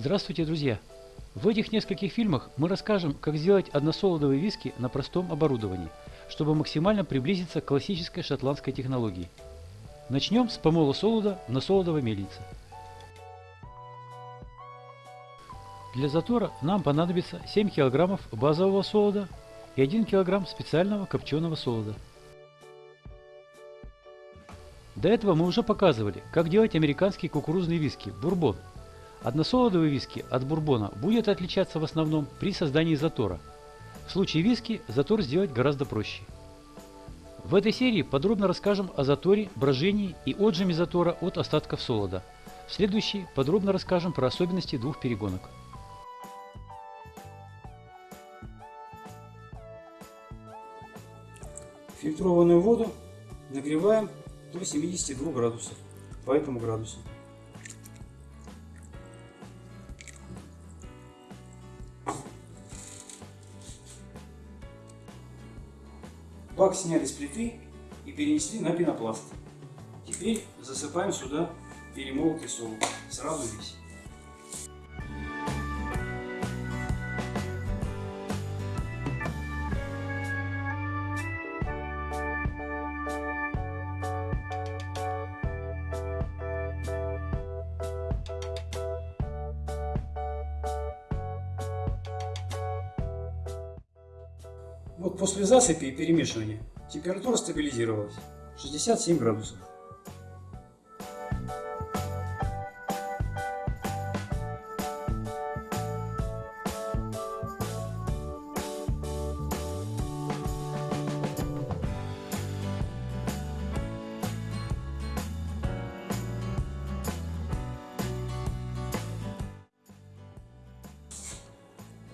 Здравствуйте, друзья! В этих нескольких фильмах мы расскажем, как сделать односолодовые виски на простом оборудовании, чтобы максимально приблизиться к классической шотландской технологии. Начнем с помола солода на солодовой мельнице. Для затора нам понадобится 7 кг базового солода и 1 кг специального копченого солода. До этого мы уже показывали, как делать американские кукурузные виски – бурбон – Односолодовый виски от бурбона будет отличаться в основном при создании затора. В случае виски затор сделать гораздо проще. В этой серии подробно расскажем о заторе, брожении и отжиме затора от остатков солода. В следующей подробно расскажем про особенности двух перегонок. Фильтрованную воду нагреваем до 72 градусов по этому градусу. Бак сняли с плиты и перенесли на пенопласт. Теперь засыпаем сюда перемолотый солод. Сразу весь. Вот после засыпи и перемешивания температура стабилизировалась 67 градусов.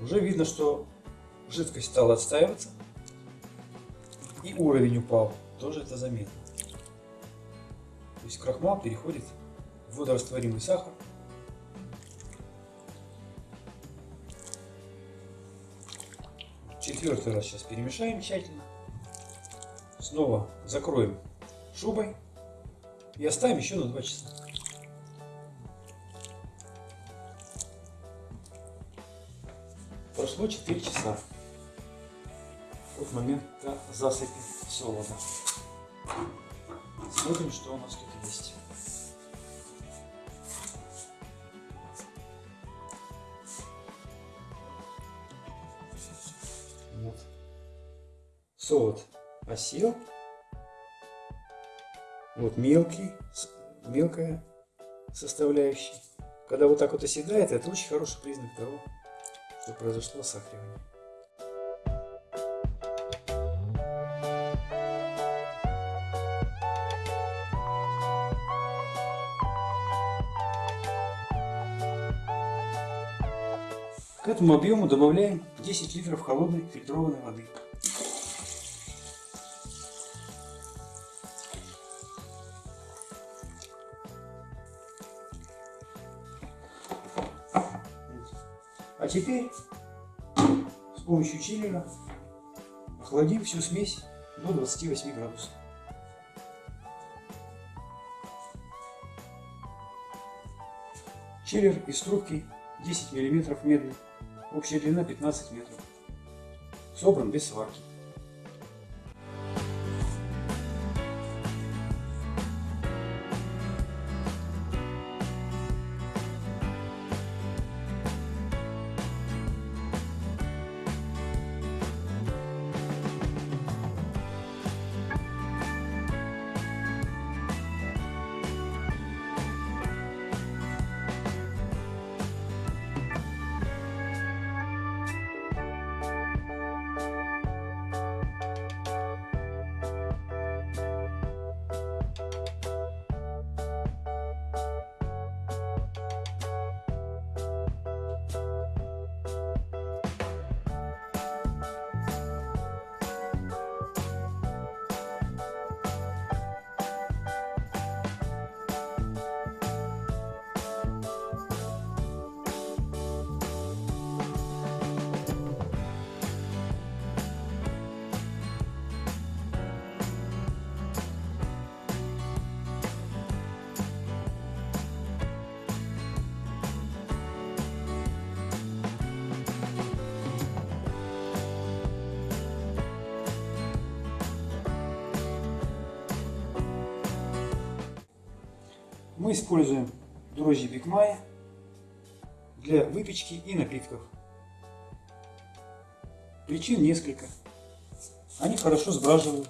Уже видно, что жидкость стала отстаиваться и уровень упал. Тоже это заметно. То есть крахмал переходит в водорастворимый сахар. Четвертый раз сейчас перемешаем тщательно. Снова закроем шубой и оставим еще на 2 часа. Прошло 4 часа от момента засыпи солода. Смотрим, что у нас тут есть. Вот. Солод осел. Вот мелкий, мелкая составляющая. Когда вот так вот оседает, это очень хороший признак того, что произошло сахаривание. К этому объему добавляем 10 литров холодной фильтрованной воды. А теперь с помощью чиллера охладим всю смесь до 28 градусов. Чиллер из трубки 10 мм медный. Общая длина 15 метров. Собран без сварки. Мы используем дрожжи Бигмая для выпечки и напитков. Причин несколько. Они хорошо сбраживают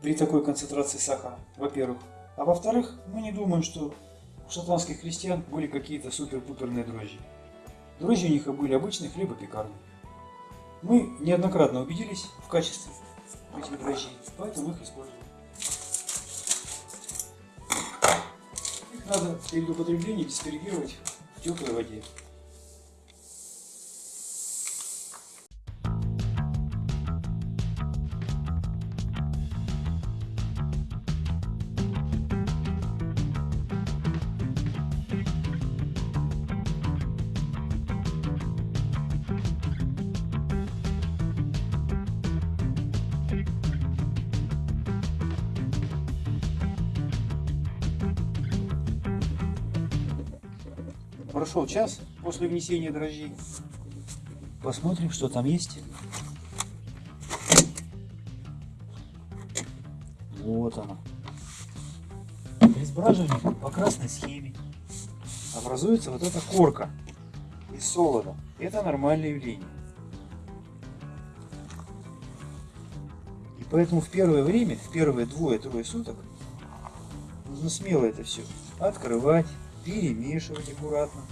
при такой концентрации сахара, во-первых. А во-вторых, мы не думаем, что у шотландских крестьян были какие-то супер-пуперные дрожжи. Дрожжи у них были обычные хлебопекарные. Мы неоднократно убедились в качестве этих дрожжей, поэтому их используем. Надо перед употреблением дисперегировать в теплой воде. Прошел час после внесения дрожжей. Посмотрим, что там есть. Вот оно. При сбраживании по красной схеме образуется вот эта корка из солода. Это нормальное явление. И поэтому в первое время, в первые двое-трое суток, нужно смело это все открывать, перемешивать аккуратно.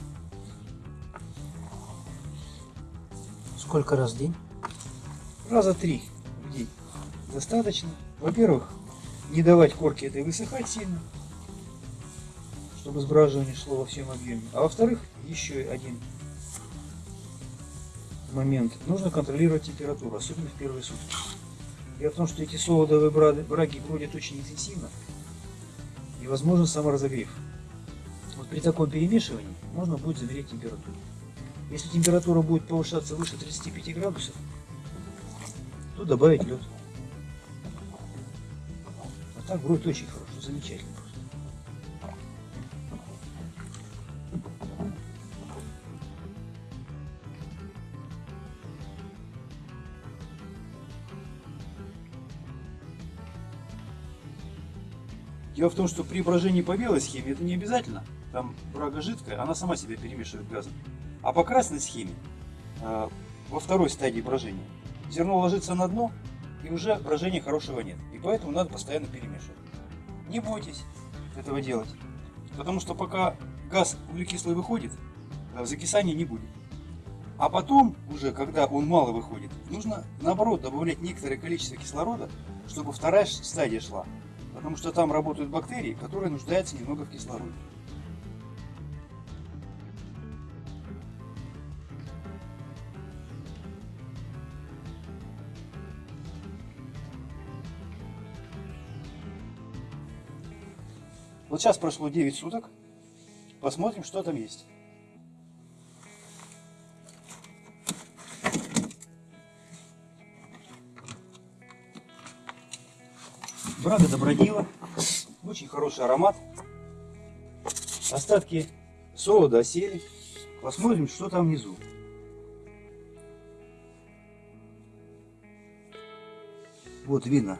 Сколько раз в день? Раза три в день. Достаточно. Во-первых, не давать корке этой высыхать сильно, чтобы сбраживание шло во всем объеме. А во-вторых, еще один момент. Нужно контролировать температуру, особенно в первые сутки. Дело в том, что эти солодовые браги бродят очень интенсивно и возможен саморазогрев. При таком перемешивании можно будет замерить температуру. Если температура будет повышаться выше 35 градусов, то добавить лед. А так будет очень хорошо, замечательно Дело в том, что при брожении по белой схеме это не обязательно. Там брага жидкая, она сама себя перемешивает газом. А по красной схеме, э, во второй стадии брожения, зерно ложится на дно, и уже брожения хорошего нет. И поэтому надо постоянно перемешивать. Не бойтесь этого делать. Потому что пока газ углекислый выходит, э, закисания не будет. А потом, уже когда он мало выходит, нужно наоборот добавлять некоторое количество кислорода, чтобы вторая стадия шла. Потому что там работают бактерии, которые нуждаются немного в кислороде. Вот сейчас прошло 9 суток. Посмотрим, что там есть. Брага добродила. Очень хороший аромат. Остатки солода осели. Посмотрим, что там внизу. Вот видно,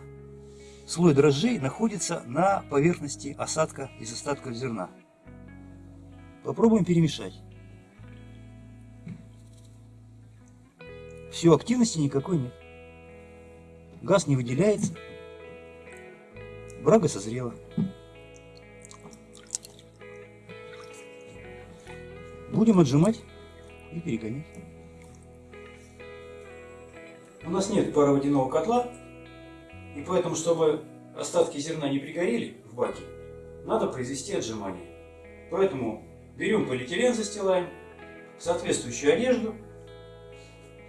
слой дрожжей находится на поверхности осадка из остатков зерна. Попробуем перемешать. Все, активности никакой нет. Газ не выделяется. Брага созрела. Будем отжимать и перегонять. У нас нет пароводяного котла, и поэтому, чтобы остатки зерна не пригорели в баке, надо произвести отжимание. Поэтому берем полиэтилен, застилаем, соответствующую одежду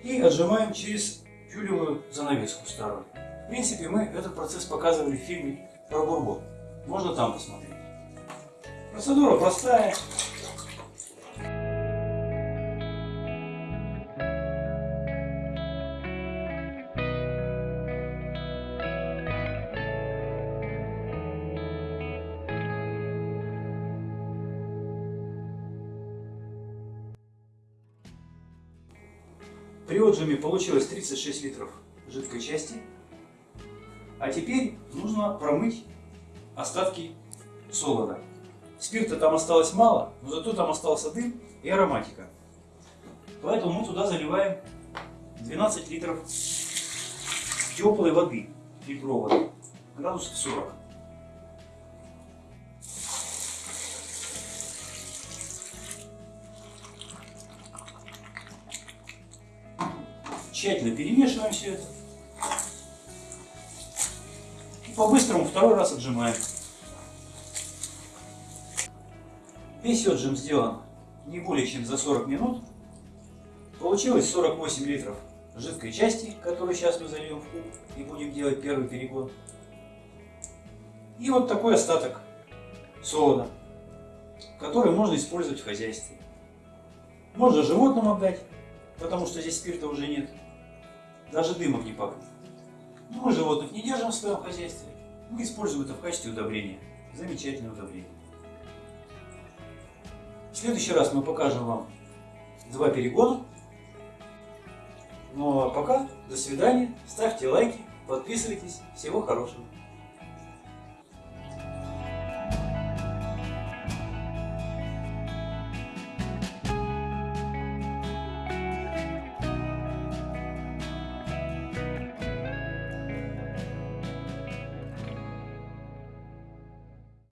и отжимаем через тюлевую занавеску старую. В принципе, мы этот процесс показывали в фильме про бурбон. Можно там посмотреть. Процедура простая. При отжиме получилось 36 литров жидкой части. А теперь нужно промыть остатки солода. Спирта там осталось мало, но зато там остался дым и ароматика. Поэтому мы туда заливаем 12 литров теплой воды фильтрованной, градусов 40. Тщательно перемешиваем все это. По-быстрому второй раз отжимаем. Весь отжим сделан не более чем за 40 минут. Получилось 48 литров жидкой части, которую сейчас мы зальем в куб и будем делать первый перегон. И вот такой остаток солода, который можно использовать в хозяйстве. Можно животным отдать, потому что здесь спирта уже нет. Даже дымом не пахнет. Но мы животных не держим в своем хозяйстве. Мы используем это в качестве удобрения. Замечательное удобрение. В следующий раз мы покажем вам два перегона. Ну а пока, до свидания, ставьте лайки, подписывайтесь. Всего хорошего.